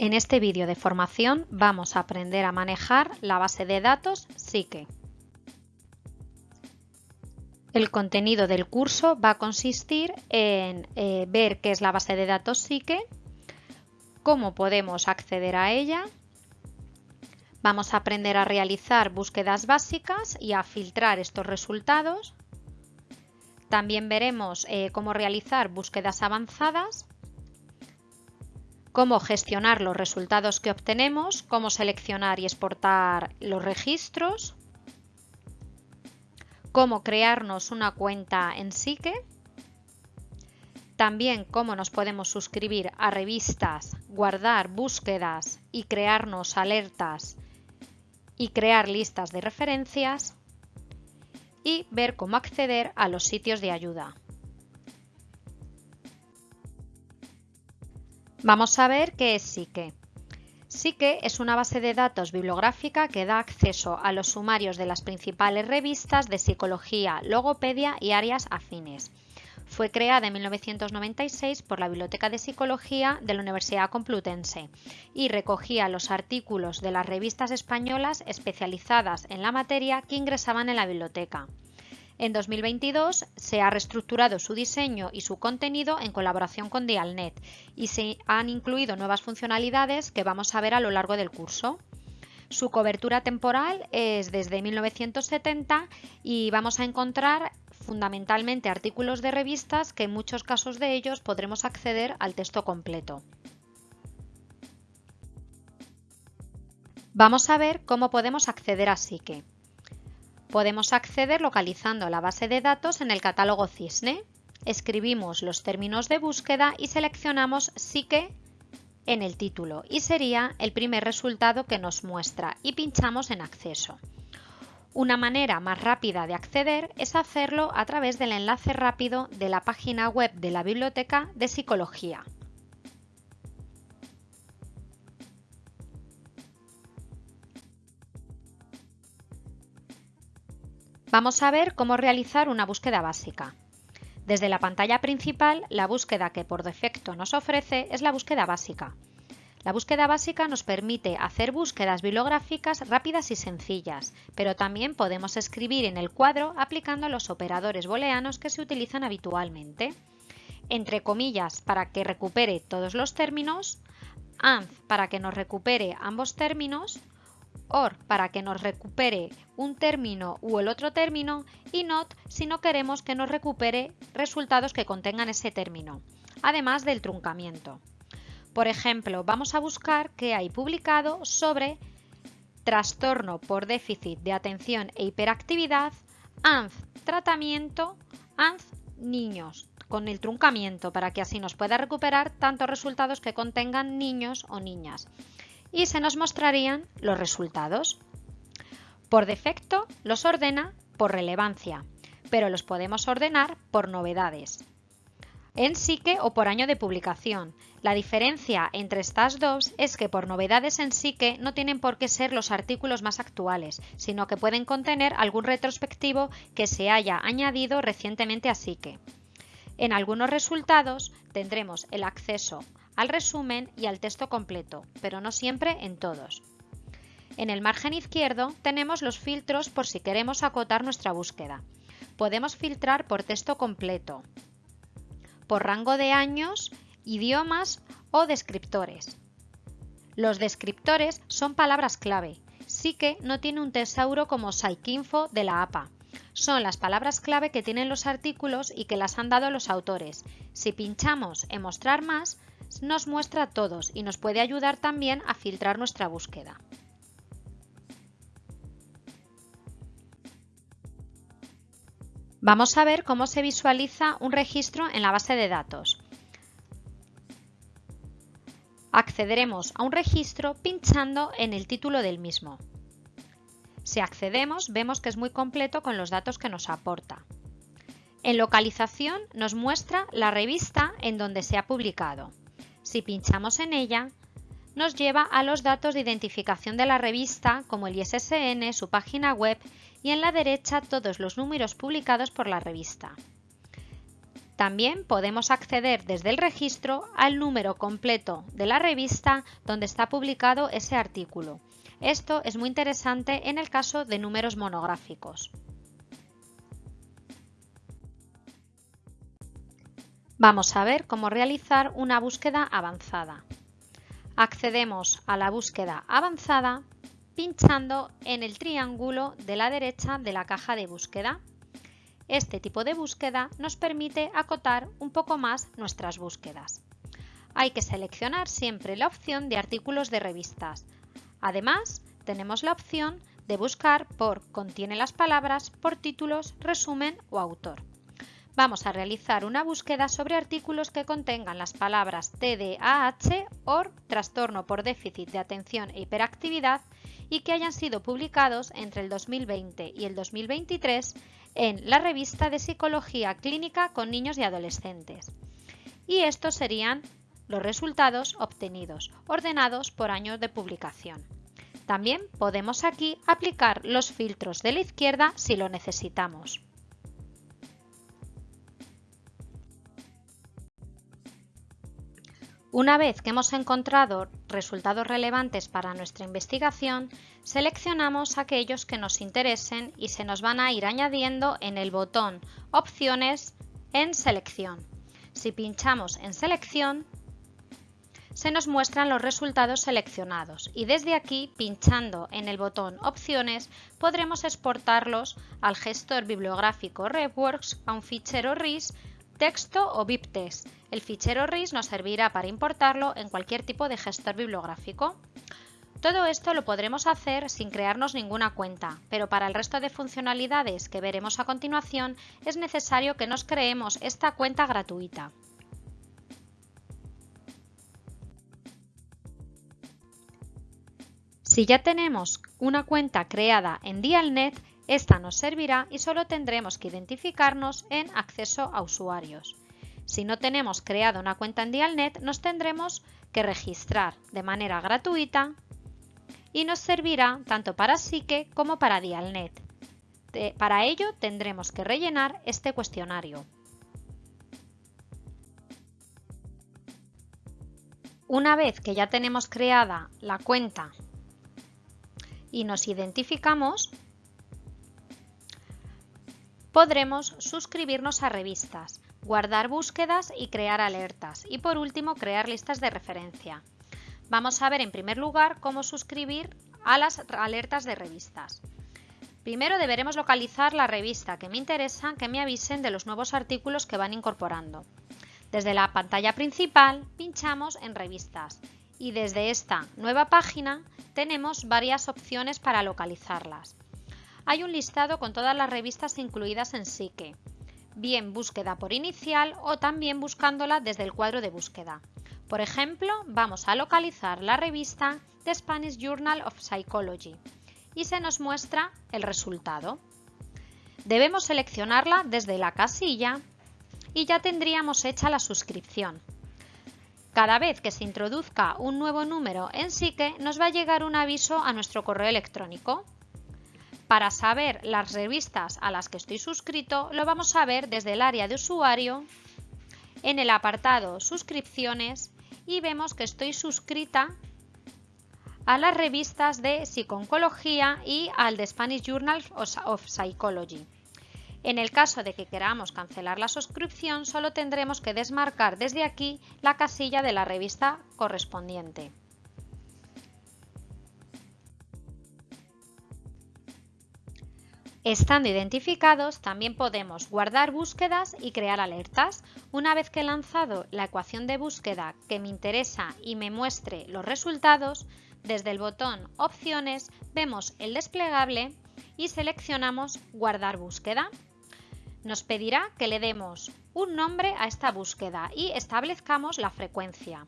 En este vídeo de formación vamos a aprender a manejar la base de datos Psique. El contenido del curso va a consistir en eh, ver qué es la base de datos Psique, cómo podemos acceder a ella, vamos a aprender a realizar búsquedas básicas y a filtrar estos resultados. También veremos eh, cómo realizar búsquedas avanzadas cómo gestionar los resultados que obtenemos, cómo seleccionar y exportar los registros, cómo crearnos una cuenta en Psique, también cómo nos podemos suscribir a revistas, guardar búsquedas y crearnos alertas y crear listas de referencias y ver cómo acceder a los sitios de ayuda. Vamos a ver qué es Psique. Psique es una base de datos bibliográfica que da acceso a los sumarios de las principales revistas de psicología, logopedia y áreas afines. Fue creada en 1996 por la Biblioteca de Psicología de la Universidad Complutense y recogía los artículos de las revistas españolas especializadas en la materia que ingresaban en la biblioteca. En 2022 se ha reestructurado su diseño y su contenido en colaboración con Dialnet y se han incluido nuevas funcionalidades que vamos a ver a lo largo del curso. Su cobertura temporal es desde 1970 y vamos a encontrar fundamentalmente artículos de revistas que en muchos casos de ellos podremos acceder al texto completo. Vamos a ver cómo podemos acceder a Psique. Podemos acceder localizando la base de datos en el catálogo Cisne. Escribimos los términos de búsqueda y seleccionamos Psique en el título y sería el primer resultado que nos muestra y pinchamos en acceso. Una manera más rápida de acceder es hacerlo a través del enlace rápido de la página web de la Biblioteca de Psicología. Vamos a ver cómo realizar una búsqueda básica. Desde la pantalla principal, la búsqueda que por defecto nos ofrece es la búsqueda básica. La búsqueda básica nos permite hacer búsquedas bibliográficas rápidas y sencillas, pero también podemos escribir en el cuadro aplicando los operadores booleanos que se utilizan habitualmente. Entre comillas para que recupere todos los términos, AND para que nos recupere ambos términos OR para que nos recupere un término u el otro término y NOT si no queremos que nos recupere resultados que contengan ese término, además del truncamiento. Por ejemplo, vamos a buscar qué hay publicado sobre trastorno por déficit de atención e hiperactividad, ANZ tratamiento, ANZ niños, con el truncamiento para que así nos pueda recuperar tantos resultados que contengan niños o niñas y se nos mostrarían los resultados. Por defecto los ordena por relevancia, pero los podemos ordenar por novedades. En Psique o por año de publicación. La diferencia entre estas dos es que por novedades en Psique no tienen por qué ser los artículos más actuales, sino que pueden contener algún retrospectivo que se haya añadido recientemente a Psique. En algunos resultados tendremos el acceso al resumen y al texto completo, pero no siempre en todos. En el margen izquierdo tenemos los filtros por si queremos acotar nuestra búsqueda. Podemos filtrar por texto completo, por rango de años, idiomas o descriptores. Los descriptores son palabras clave. Sí que no tiene un tesauro como Psycinfo de la APA. Son las palabras clave que tienen los artículos y que las han dado los autores. Si pinchamos en mostrar más, nos muestra todos y nos puede ayudar también a filtrar nuestra búsqueda. Vamos a ver cómo se visualiza un registro en la base de datos. Accederemos a un registro pinchando en el título del mismo. Si accedemos, vemos que es muy completo con los datos que nos aporta. En localización nos muestra la revista en donde se ha publicado. Si pinchamos en ella, nos lleva a los datos de identificación de la revista como el ISSN, su página web y en la derecha todos los números publicados por la revista. También podemos acceder desde el registro al número completo de la revista donde está publicado ese artículo. Esto es muy interesante en el caso de números monográficos. Vamos a ver cómo realizar una búsqueda avanzada. Accedemos a la búsqueda avanzada pinchando en el triángulo de la derecha de la caja de búsqueda. Este tipo de búsqueda nos permite acotar un poco más nuestras búsquedas. Hay que seleccionar siempre la opción de artículos de revistas. Además, tenemos la opción de buscar por contiene las palabras, por títulos, resumen o autor vamos a realizar una búsqueda sobre artículos que contengan las palabras TDAH o trastorno por déficit de atención e hiperactividad y que hayan sido publicados entre el 2020 y el 2023 en la revista de Psicología Clínica con Niños y Adolescentes. Y estos serían los resultados obtenidos, ordenados por año de publicación. También podemos aquí aplicar los filtros de la izquierda si lo necesitamos. Una vez que hemos encontrado resultados relevantes para nuestra investigación, seleccionamos aquellos que nos interesen y se nos van a ir añadiendo en el botón Opciones en Selección. Si pinchamos en Selección, se nos muestran los resultados seleccionados y desde aquí, pinchando en el botón Opciones, podremos exportarlos al gestor bibliográfico RevWorks a un fichero RIS texto o BibTeX. El fichero RIS nos servirá para importarlo en cualquier tipo de gestor bibliográfico. Todo esto lo podremos hacer sin crearnos ninguna cuenta, pero para el resto de funcionalidades que veremos a continuación es necesario que nos creemos esta cuenta gratuita. Si ya tenemos una cuenta creada en Dialnet, esta nos servirá y solo tendremos que identificarnos en acceso a usuarios. Si no tenemos creada una cuenta en Dialnet, nos tendremos que registrar de manera gratuita y nos servirá tanto para Psique como para Dialnet. para ello tendremos que rellenar este cuestionario. Una vez que ya tenemos creada la cuenta y nos identificamos, Podremos suscribirnos a revistas, guardar búsquedas y crear alertas y por último crear listas de referencia. Vamos a ver en primer lugar cómo suscribir a las alertas de revistas. Primero deberemos localizar la revista que me interesa que me avisen de los nuevos artículos que van incorporando. Desde la pantalla principal pinchamos en revistas y desde esta nueva página tenemos varias opciones para localizarlas hay un listado con todas las revistas incluidas en Psique, bien búsqueda por inicial o también buscándola desde el cuadro de búsqueda. Por ejemplo, vamos a localizar la revista The Spanish Journal of Psychology y se nos muestra el resultado. Debemos seleccionarla desde la casilla y ya tendríamos hecha la suscripción. Cada vez que se introduzca un nuevo número en Psique nos va a llegar un aviso a nuestro correo electrónico para saber las revistas a las que estoy suscrito, lo vamos a ver desde el área de usuario, en el apartado Suscripciones y vemos que estoy suscrita a las revistas de Psiconcología y al de Spanish Journal of Psychology. En el caso de que queramos cancelar la suscripción, solo tendremos que desmarcar desde aquí la casilla de la revista correspondiente. Estando identificados, también podemos guardar búsquedas y crear alertas. Una vez que he lanzado la ecuación de búsqueda que me interesa y me muestre los resultados, desde el botón Opciones vemos el desplegable y seleccionamos Guardar búsqueda. Nos pedirá que le demos un nombre a esta búsqueda y establezcamos la frecuencia.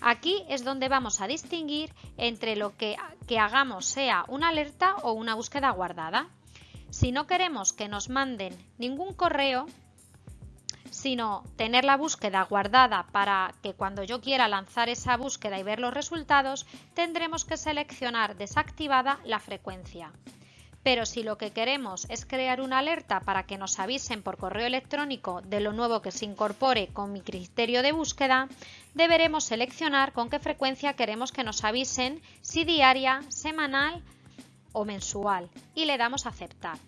Aquí es donde vamos a distinguir entre lo que, que hagamos sea una alerta o una búsqueda guardada. Si no queremos que nos manden ningún correo, sino tener la búsqueda guardada para que cuando yo quiera lanzar esa búsqueda y ver los resultados, tendremos que seleccionar desactivada la frecuencia. Pero si lo que queremos es crear una alerta para que nos avisen por correo electrónico de lo nuevo que se incorpore con mi criterio de búsqueda, deberemos seleccionar con qué frecuencia queremos que nos avisen, si diaria, semanal o mensual, y le damos a aceptar.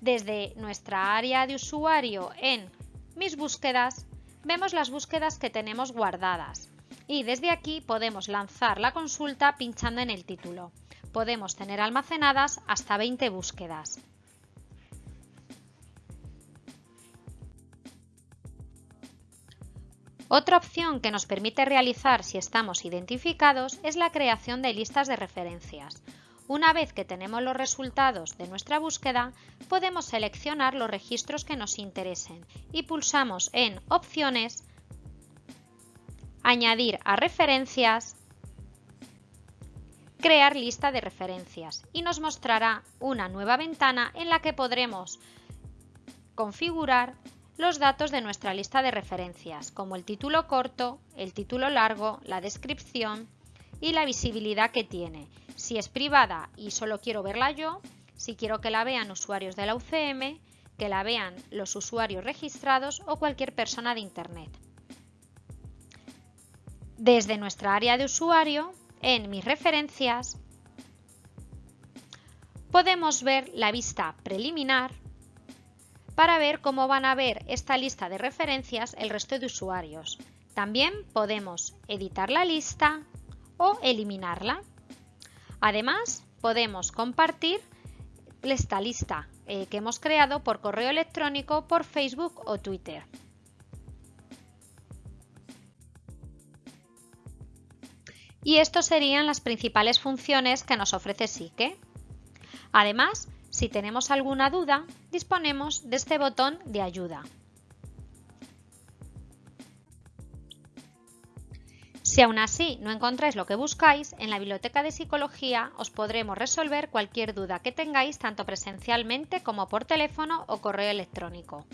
Desde nuestra área de usuario en Mis búsquedas, vemos las búsquedas que tenemos guardadas y desde aquí podemos lanzar la consulta pinchando en el título podemos tener almacenadas hasta 20 búsquedas. Otra opción que nos permite realizar si estamos identificados es la creación de listas de referencias. Una vez que tenemos los resultados de nuestra búsqueda, podemos seleccionar los registros que nos interesen y pulsamos en Opciones, Añadir a referencias crear lista de referencias y nos mostrará una nueva ventana en la que podremos configurar los datos de nuestra lista de referencias, como el título corto, el título largo, la descripción y la visibilidad que tiene. Si es privada y solo quiero verla yo, si quiero que la vean usuarios de la UCM, que la vean los usuarios registrados o cualquier persona de Internet. Desde nuestra área de usuario en mis referencias podemos ver la vista preliminar para ver cómo van a ver esta lista de referencias el resto de usuarios. También podemos editar la lista o eliminarla. Además, podemos compartir esta lista eh, que hemos creado por correo electrónico, por Facebook o Twitter. Y estas serían las principales funciones que nos ofrece Sique. Además, si tenemos alguna duda, disponemos de este botón de ayuda. Si aún así no encontráis lo que buscáis, en la Biblioteca de Psicología os podremos resolver cualquier duda que tengáis tanto presencialmente como por teléfono o correo electrónico.